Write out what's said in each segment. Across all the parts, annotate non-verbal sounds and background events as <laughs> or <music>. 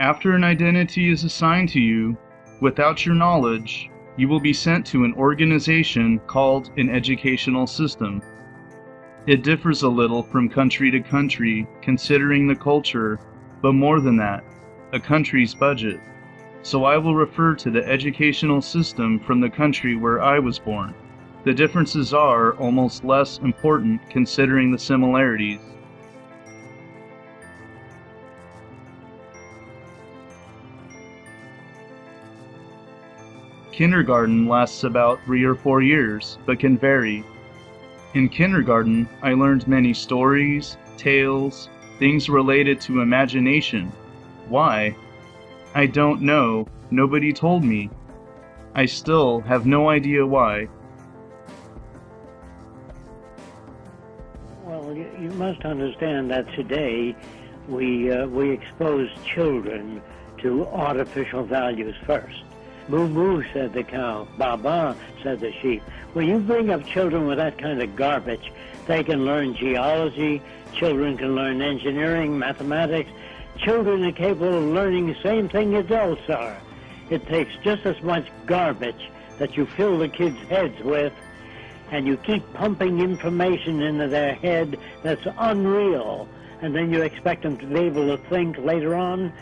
After an identity is assigned to you, without your knowledge, you will be sent to an organization called an educational system. It differs a little from country to country, considering the culture, but more than that, a country's budget. So I will refer to the educational system from the country where I was born. The differences are almost less important considering the similarities. Kindergarten lasts about three or four years, but can vary. In kindergarten, I learned many stories, tales, things related to imagination. Why? I don't know. Nobody told me. I still have no idea why. Well, you, must understand that today we uh, we expose children to artificial values first. Moo, said the cow. Ba ba, said the sheep. When you bring up children with that kind of garbage, they can learn geology, children can learn engineering, mathematics. Children are capable of learning the same thing adults are. It takes just as much garbage that you fill the kids' heads with, and you keep pumping information into their head that's unreal, and then you expect them to be able to think later on.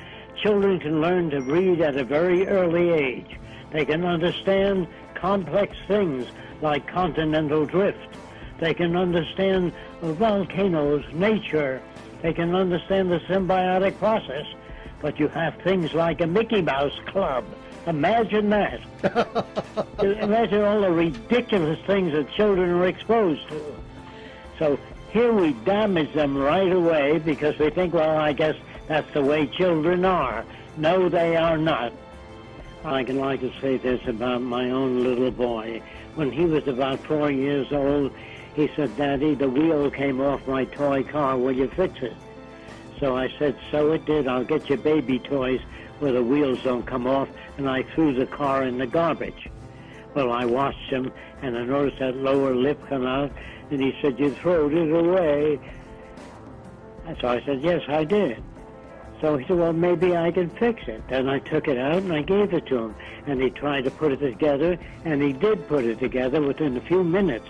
Children can learn to read at a very early age. They can understand complex things like continental drift. They can understand volcanoes, nature. They can understand the symbiotic process. But you have things like a Mickey Mouse Club. Imagine that. <laughs> Imagine all the ridiculous things that children are exposed to. So here we damage them right away because we think, well, I guess that's the way children are. No, they are not. Uh, I can like to say this about my own little boy. When he was about four years old, he said, Daddy, the wheel came off my toy car. Will you fix it? So I said, so it did. I'll get you baby toys where the wheels don't come off. And I threw the car in the garbage. Well, I watched him, and I noticed that lower lip come out, and he said, you throwed it away. And so I said, yes, I did. So he said, well, maybe I can fix it. Then I took it out and I gave it to him. And he tried to put it together, and he did put it together within a few minutes.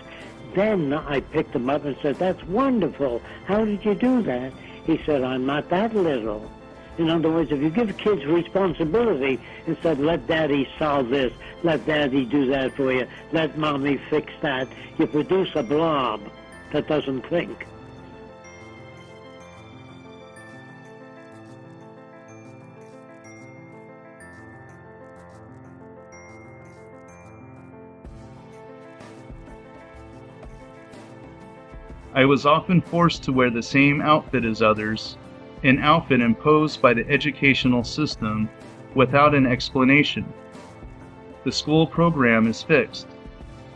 Then I picked him up and said, that's wonderful. How did you do that? He said, I'm not that little. In other words, if you give kids responsibility instead, let daddy solve this, let daddy do that for you, let mommy fix that, you produce a blob that doesn't think. I was often forced to wear the same outfit as others, an outfit imposed by the educational system without an explanation. The school program is fixed,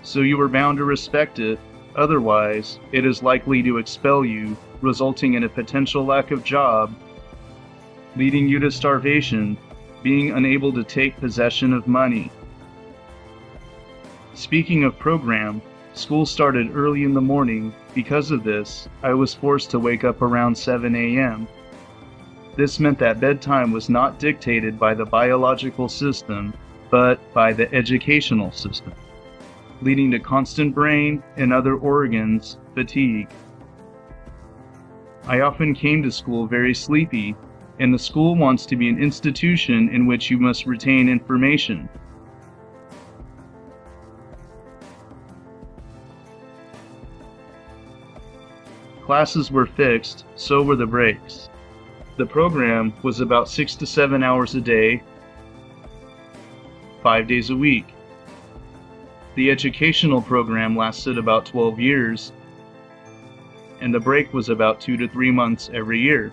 so you are bound to respect it, otherwise, it is likely to expel you, resulting in a potential lack of job, leading you to starvation, being unable to take possession of money. Speaking of program, School started early in the morning. Because of this, I was forced to wake up around 7 a.m. This meant that bedtime was not dictated by the biological system, but by the educational system, leading to constant brain and other organs fatigue. I often came to school very sleepy, and the school wants to be an institution in which you must retain information. Classes were fixed, so were the breaks. The program was about six to seven hours a day, five days a week. The educational program lasted about 12 years, and the break was about two to three months every year.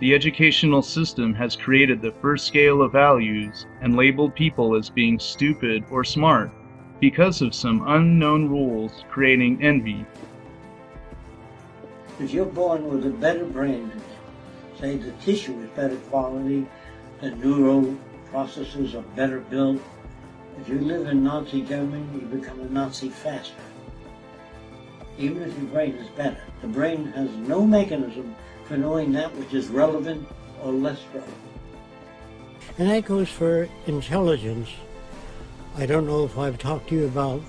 The educational system has created the first scale of values and labeled people as being stupid or smart because of some unknown rules creating envy. If you're born with a better brain, say the tissue is better quality, the neural processes are better built, if you live in Nazi Germany, you become a Nazi faster. Even if your brain is better. The brain has no mechanism for knowing that which is relevant or less relevant. And that goes for intelligence. I don't know if I've talked to you about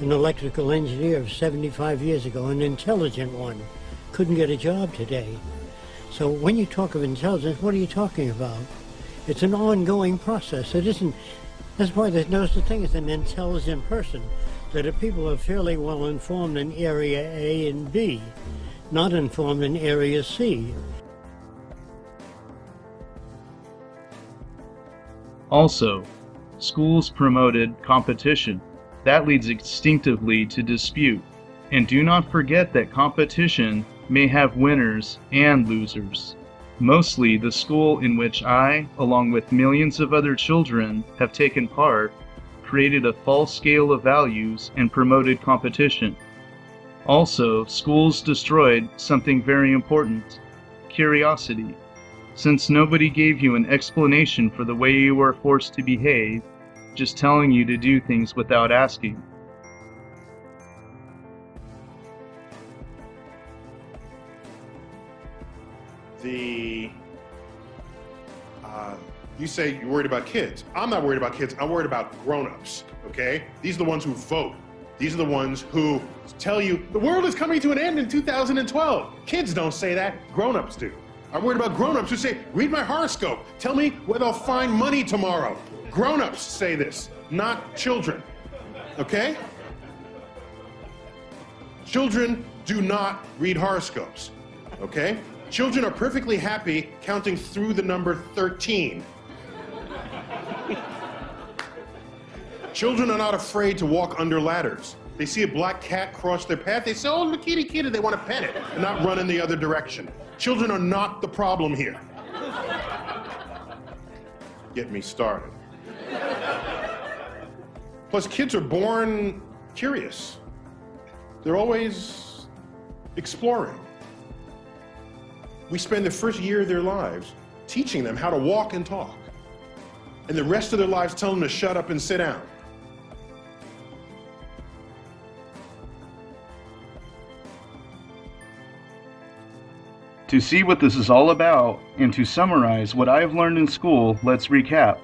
an electrical engineer of 75 years ago, an intelligent one, couldn't get a job today. So when you talk of intelligence, what are you talking about? It's an ongoing process. It isn't, that's why there's no such thing as an intelligent person. That if people are fairly well informed in area A and B, not informed in area C. Also, schools promoted competition. That leads instinctively to dispute. And do not forget that competition may have winners and losers. Mostly, the school in which I, along with millions of other children, have taken part, created a false scale of values and promoted competition. Also, schools destroyed something very important curiosity. Since nobody gave you an explanation for the way you were forced to behave, just telling you to do things without asking. The uh, you say you're worried about kids. I'm not worried about kids. I'm worried about grown-ups. Okay, these are the ones who vote. These are the ones who tell you the world is coming to an end in 2012. Kids don't say that. Grown-ups do. I'm worried about grown-ups who say, read my horoscope. Tell me where they'll find money tomorrow. Grown-ups say this, not children. Okay? Children do not read horoscopes. Okay? Children are perfectly happy counting through the number 13. <laughs> Children are not afraid to walk under ladders. They see a black cat cross their path, they say, oh, kitty, kitty, they want to pet it and not run in the other direction. Children are not the problem here. Get me started. Plus, kids are born curious. They're always exploring. We spend the first year of their lives teaching them how to walk and talk. And the rest of their lives telling them to shut up and sit down. To see what this is all about and to summarize what I have learned in school, let's recap.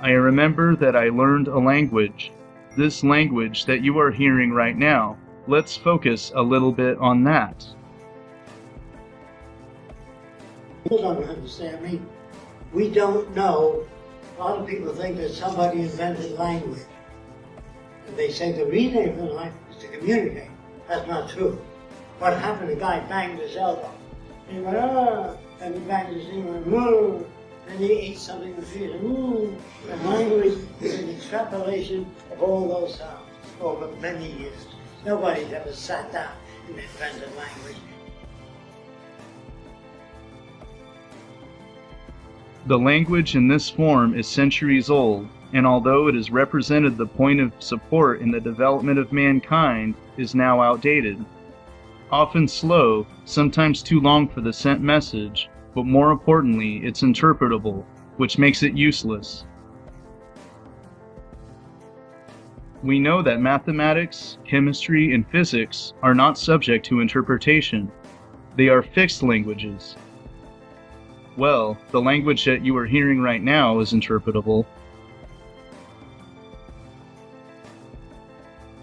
I remember that I learned a language. This language that you are hearing right now. Let's focus a little bit on that. You don't understand me. We don't know. A lot of people think that somebody invented language. They say the reason for language is to communicate. That's not true. What happened, the guy banged his elbow. He went, ah, and he banged his knee and went. And he ate something with feet, and moo. And language is an extrapolation of all those sounds over many years. Nobody's ever sat down and invented language. The language in this form is centuries old, and although it has represented the point of support in the development of mankind, is now outdated often slow, sometimes too long for the sent message, but more importantly, it's interpretable, which makes it useless. We know that mathematics, chemistry, and physics are not subject to interpretation. They are fixed languages. Well, the language that you are hearing right now is interpretable.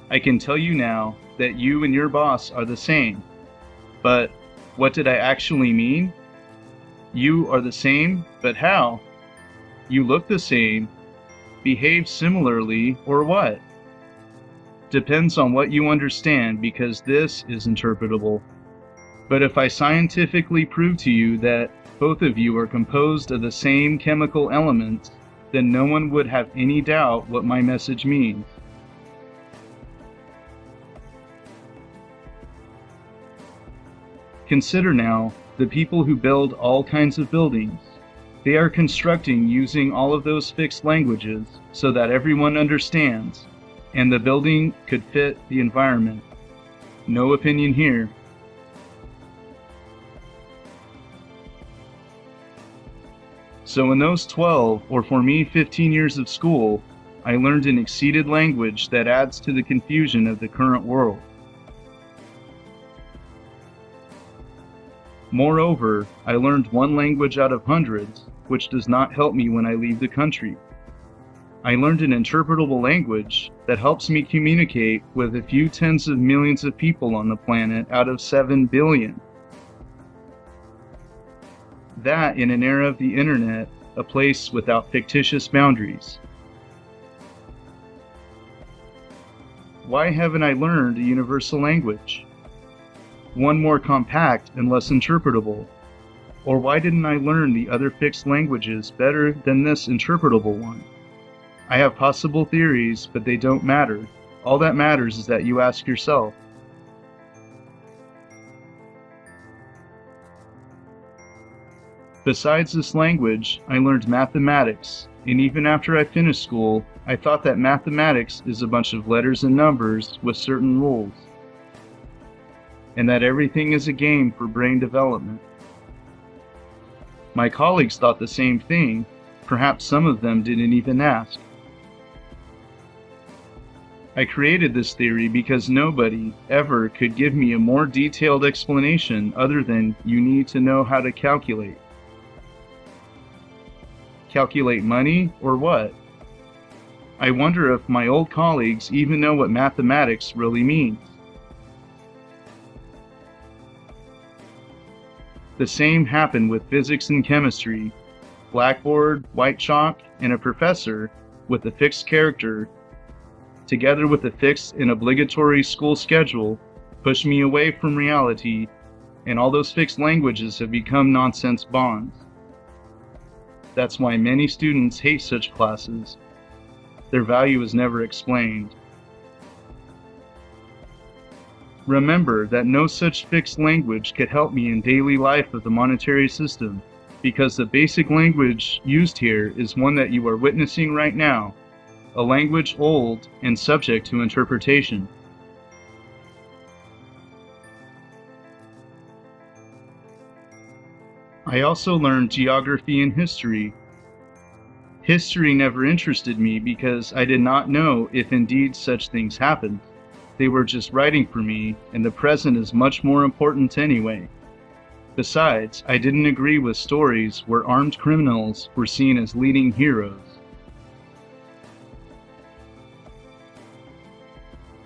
I can tell you now that you and your boss are the same. But what did I actually mean? You are the same, but how? You look the same, behave similarly, or what? Depends on what you understand because this is interpretable. But if I scientifically prove to you that both of you are composed of the same chemical elements, then no one would have any doubt what my message means. Consider now the people who build all kinds of buildings. They are constructing using all of those fixed languages so that everyone understands, and the building could fit the environment. No opinion here. So in those 12, or for me 15 years of school, I learned an exceeded language that adds to the confusion of the current world. Moreover, I learned one language out of hundreds, which does not help me when I leave the country. I learned an interpretable language that helps me communicate with a few tens of millions of people on the planet out of 7 billion. That in an era of the internet, a place without fictitious boundaries. Why haven't I learned a universal language? One more compact and less interpretable? Or why didn't I learn the other fixed languages better than this interpretable one? I have possible theories, but they don't matter. All that matters is that you ask yourself. Besides this language, I learned mathematics, and even after I finished school, I thought that mathematics is a bunch of letters and numbers with certain rules and that everything is a game for brain development. My colleagues thought the same thing, perhaps some of them didn't even ask. I created this theory because nobody ever could give me a more detailed explanation other than you need to know how to calculate. Calculate money or what? I wonder if my old colleagues even know what mathematics really means. The same happened with physics and chemistry. Blackboard, white chalk, and a professor with a fixed character, together with a fixed and obligatory school schedule, pushed me away from reality, and all those fixed languages have become nonsense bonds. That's why many students hate such classes. Their value is never explained. Remember that no such fixed language could help me in daily life of the monetary system, because the basic language used here is one that you are witnessing right now, a language old and subject to interpretation. I also learned geography and history. History never interested me because I did not know if indeed such things happened. They were just writing for me, and the present is much more important anyway. Besides, I didn't agree with stories where armed criminals were seen as leading heroes.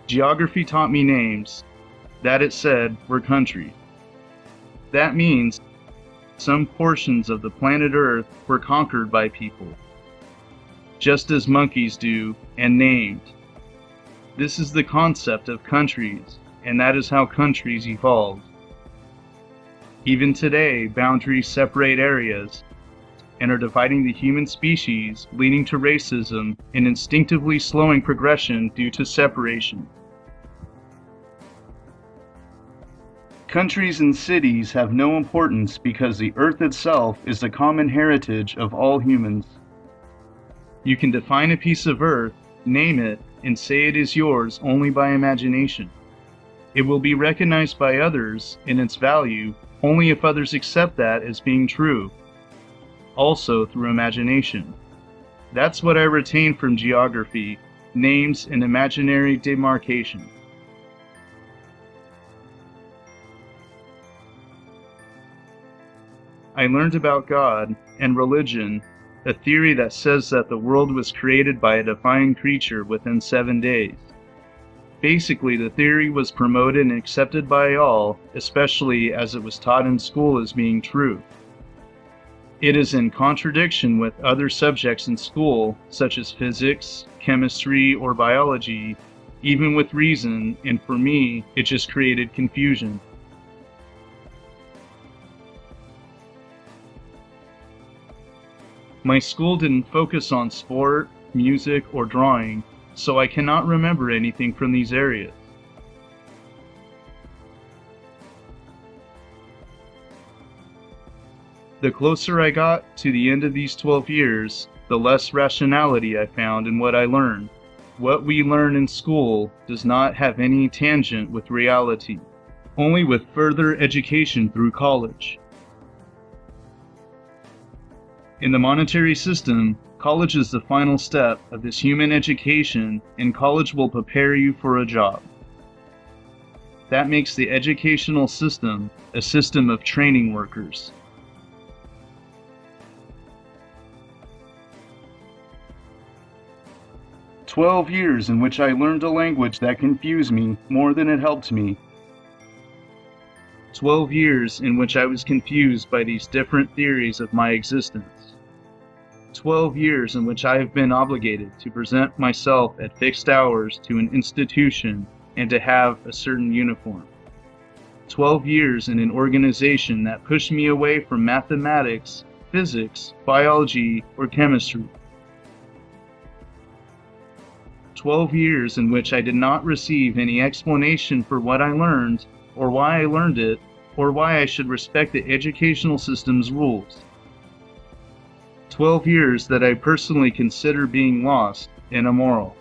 Geography taught me names. That it said were countries. That means some portions of the planet Earth were conquered by people, just as monkeys do, and named. This is the concept of countries, and that is how countries evolved. Even today, boundaries separate areas and are dividing the human species, leading to racism and instinctively slowing progression due to separation. Countries and cities have no importance because the earth itself is the common heritage of all humans. You can define a piece of earth, name it, and say it is yours only by imagination. It will be recognized by others in its value only if others accept that as being true, also through imagination. That's what I retain from geography names and imaginary demarcation. I learned about God and religion a theory that says that the world was created by a divine creature within seven days. Basically, the theory was promoted and accepted by all, especially as it was taught in school as being true. It is in contradiction with other subjects in school, such as physics, chemistry, or biology, even with reason, and for me, it just created confusion. My school didn't focus on sport, music, or drawing, so I cannot remember anything from these areas. The closer I got to the end of these 12 years, the less rationality I found in what I learned. What we learn in school does not have any tangent with reality, only with further education through college. In the monetary system, college is the final step of this human education, and college will prepare you for a job. that makes the educational system a system of training workers. Twelve years in which I learned a language that confused me more than it helped me. Twelve years in which I was confused by these different theories of my existence. Twelve years in which I have been obligated to present myself at fixed hours to an institution and to have a certain uniform. 12 years in an organization that pushed me away from mathematics, physics, biology, or chemistry. 12 years in which I did not receive any explanation for what I learned, or why I learned it, or why I should respect the educational system's rules. 12 years that I personally consider being lost and immoral.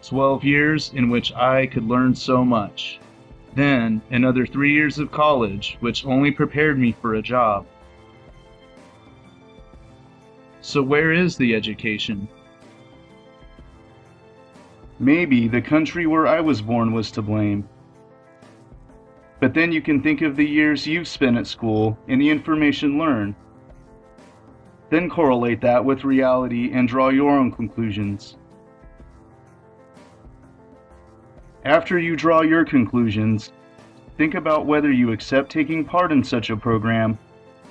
12 years in which I could learn so much. Then another three years of college, which only prepared me for a job. So, where is the education? Maybe the country where I was born was to blame. But then you can think of the years you've spent at school and the information learned. Then correlate that with reality and draw your own conclusions. After you draw your conclusions, think about whether you accept taking part in such a program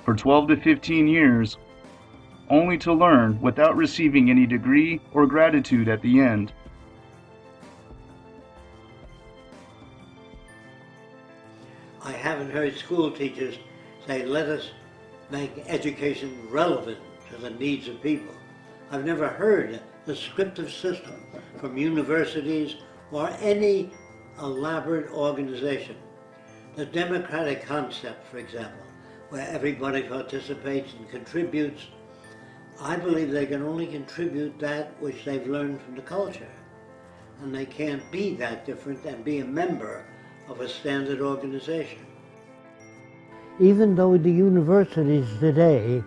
for 12 to 15 years only to learn without receiving any degree or gratitude at the end. I haven't heard school teachers say, let us make education relevant to the needs of people. I've never heard the scriptive system from universities or any elaborate organization. The democratic concept, for example, where everybody participates and contributes, I believe they can only contribute that which they've learned from the culture. And they can't be that different and be a member of a standard organization. Even though the universities today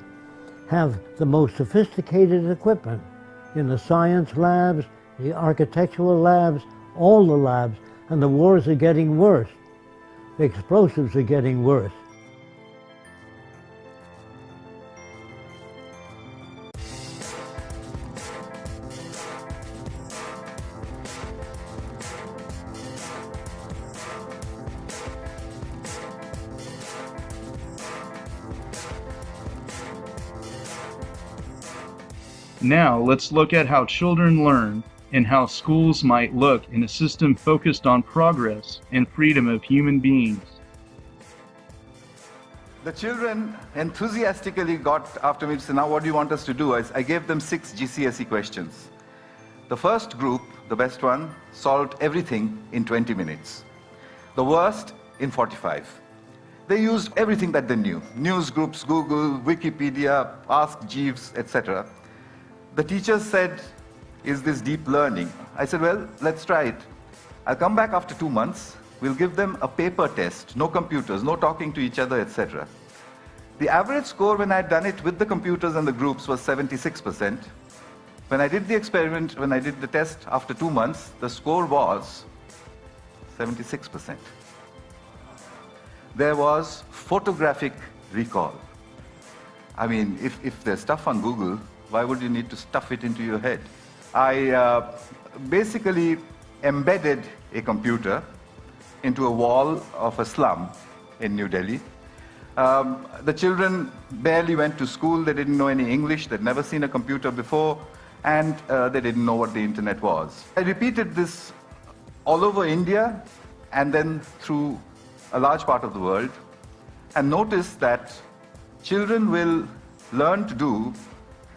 have the most sophisticated equipment in the science labs, the architectural labs, all the labs, and the wars are getting worse. The explosives are getting worse. Now let's look at how children learn and how schools might look in a system focused on progress and freedom of human beings. The children enthusiastically got after me to say, now what do you want us to do? I, I gave them six GCSE questions. The first group, the best one, solved everything in 20 minutes. The worst in 45. They used everything that they knew. News groups, Google, Wikipedia, Ask Jeeves, etc. The teacher said, is this deep learning? I said, well, let's try it. I'll come back after two months. We'll give them a paper test, no computers, no talking to each other, etc. The average score when I'd done it with the computers and the groups was 76%. When I did the experiment, when I did the test after two months, the score was 76%. There was photographic recall. I mean, if, if there's stuff on Google, why would you need to stuff it into your head? I uh, basically embedded a computer into a wall of a slum in New Delhi. Um, the children barely went to school, they didn't know any English, they'd never seen a computer before, and uh, they didn't know what the internet was. I repeated this all over India and then through a large part of the world, and noticed that children will learn to do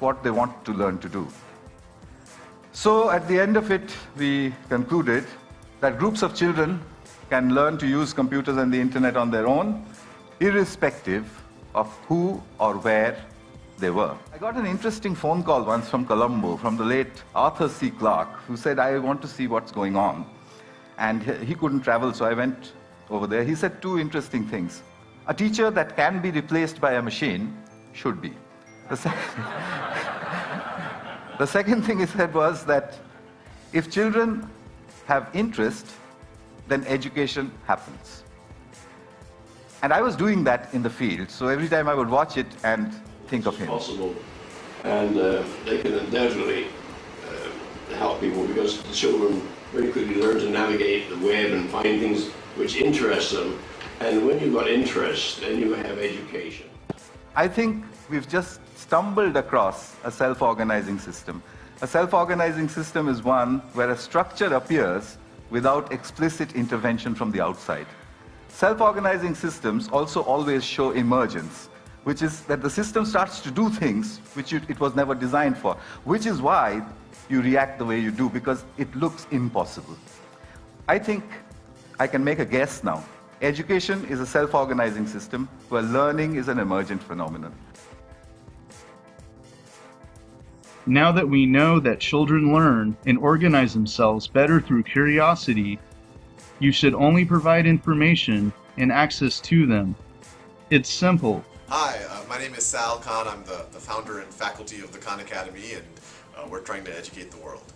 what they want to learn to do. So at the end of it, we concluded that groups of children can learn to use computers and the internet on their own, irrespective of who or where they were. I got an interesting phone call once from Colombo, from the late Arthur C. Clarke, who said, I want to see what's going on. And he couldn't travel, so I went over there. He said two interesting things. A teacher that can be replaced by a machine should be. The second thing he said was that if children have interest, then education happens. And I was doing that in the field, so every time I would watch it and think of him. Possible, and uh, they can undoubtedly uh, help people because the children very quickly learn to navigate the web and find things which interest them. And when you've got interest, then you have education. I think we've just stumbled across a self-organizing system. A self-organizing system is one where a structure appears without explicit intervention from the outside. Self-organizing systems also always show emergence, which is that the system starts to do things which it was never designed for, which is why you react the way you do, because it looks impossible. I think I can make a guess now. Education is a self-organizing system where learning is an emergent phenomenon. Now that we know that children learn and organize themselves better through curiosity, you should only provide information and access to them. It's simple. Hi, uh, my name is Sal Khan. I'm the, the founder and faculty of the Khan Academy, and uh, we're trying to educate the world.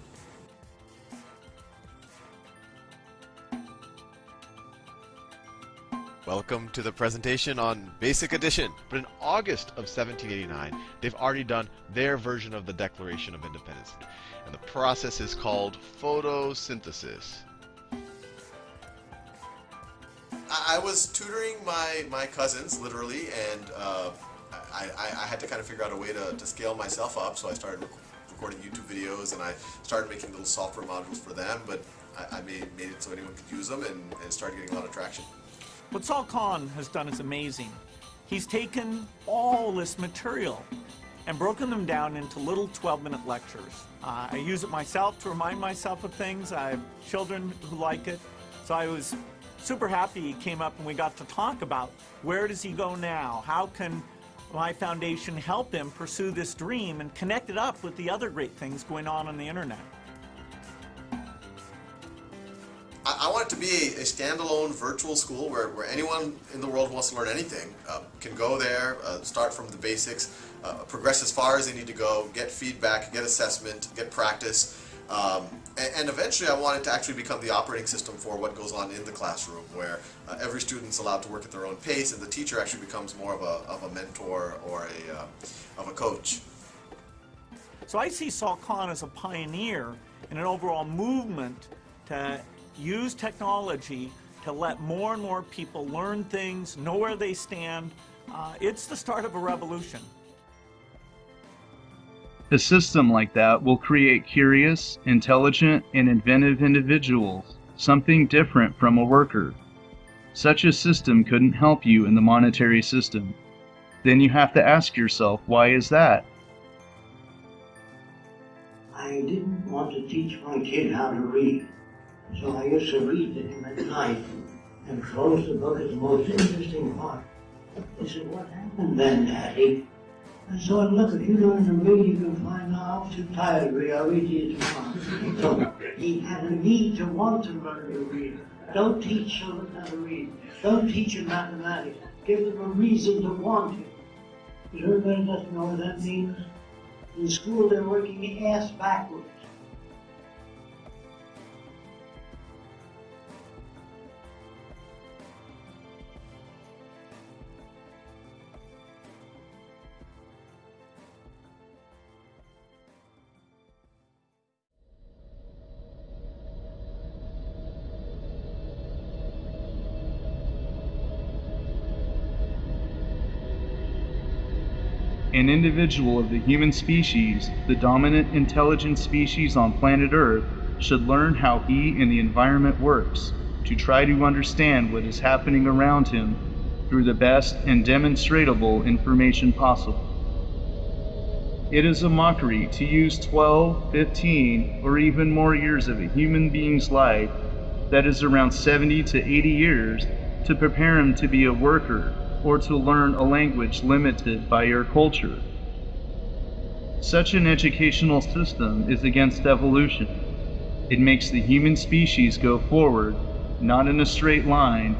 Welcome to the presentation on Basic Addition. But in August of 1789, they've already done their version of the Declaration of Independence. And the process is called photosynthesis. I, was tutoring my, my cousins, literally, and uh, I, I, I, had to kind of figure out a way to, to scale myself up, so I started rec recording YouTube videos, and I started making little software modules for them, but I, I made, made it so anyone could use them, and, and started getting a lot of traction. What Sal Khan has done is amazing. He's taken all this material and broken them down into little 12-minute lectures. Uh, I use it myself to remind myself of things. I have children who like it. So I was super happy he came up and we got to talk about where does he go now? How can my foundation help him pursue this dream and connect it up with the other great things going on on the internet? Be a, a, standalone virtual school where, where anyone in the world who wants to learn anything uh, can go there, uh, start from the basics, uh, progress as far as they need to go, get feedback, get assessment, get practice. Um, and, and, eventually I want it to actually become the operating system for what goes on in the classroom where uh, every student's allowed to work at their own pace and the teacher actually becomes more of a, of a mentor or a, uh, of a coach. So I see Sal Khan as a pioneer in an overall movement to use technology to let more and more people learn things, know where they stand. Uh, it's the start of a revolution. A system like that will create curious, intelligent, and inventive individuals, something different from a worker. Such a system couldn't help you in the monetary system. Then you have to ask yourself, why is that? I didn't want to teach my kid how to read. So I used to read to him at night and close the book at the most interesting part. He said, what happened then, Daddy? I said, look, if you learn to read, you can find out. I'm too tired to read. I'll read to tomorrow. so he had a need to want to learn to read. Don't teach children how to read. Don't teach them mathematics. Give them a reason to want it. Because everybody doesn't know what that means. In school, they're working ass backwards. An individual of the human species, the dominant intelligent species on planet Earth, should learn how he and the environment works to try to understand what is happening around him through the best and demonstrable information possible. It is a mockery to use 12, 15, or even more years of a human being's life, that is around 70 to 80 years, to prepare him to be a worker or to learn a language limited by your culture. Such an educational system is against evolution. It makes the human species go forward, not in a straight line,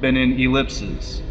but in ellipses.